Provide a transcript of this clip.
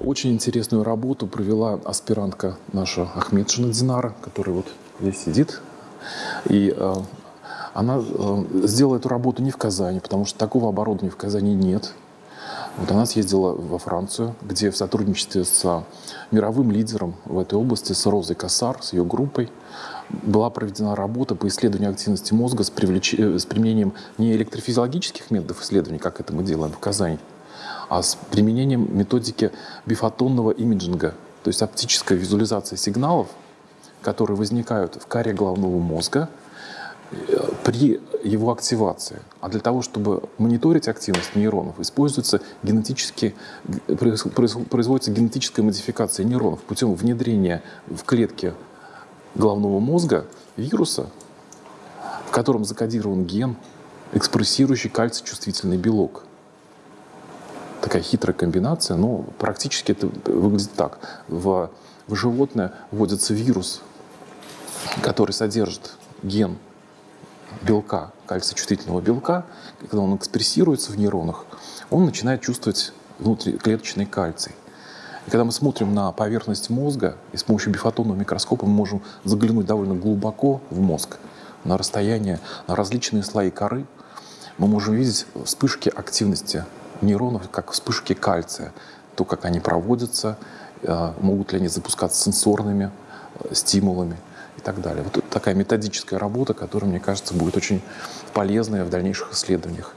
Очень интересную работу провела аспирантка наша Ахмедшина Динара, которая вот здесь сидит. И э, она э, сделала эту работу не в Казани, потому что такого оборудования в Казани нет. Вот она съездила во Францию, где в сотрудничестве с мировым лидером в этой области, с Розой Кассар, с ее группой, была проведена работа по исследованию активности мозга с, привлеч... Э, с применением не электрофизиологических методов исследований, как это мы делаем в Казани, а с применением методики бифотонного имиджинга, то есть оптическая визуализация сигналов, которые возникают в коре головного мозга э, при его активации. А для того, чтобы мониторить активность нейронов, используется генетически, производится генетическая модификация нейронов путем внедрения в клетки головного мозга вируса, в котором закодирован ген, экспрессирующий кальций-чувствительный белок. Такая хитрая комбинация, но практически это выглядит так. В, в животное вводится вирус, который содержит ген белка, кальций-чувствительного белка, когда он экспрессируется в нейронах, он начинает чувствовать внутриклеточный кальций. И когда мы смотрим на поверхность мозга, и с помощью бифотонного микроскопа мы можем заглянуть довольно глубоко в мозг, на расстояние, на различные слои коры, мы можем видеть вспышки активности нейронов, как вспышки кальция, то, как они проводятся, э, могут ли они запускаться сенсорными э, стимулами и так далее. Вот такая методическая работа, которая, мне кажется, будет очень полезная в дальнейших исследованиях.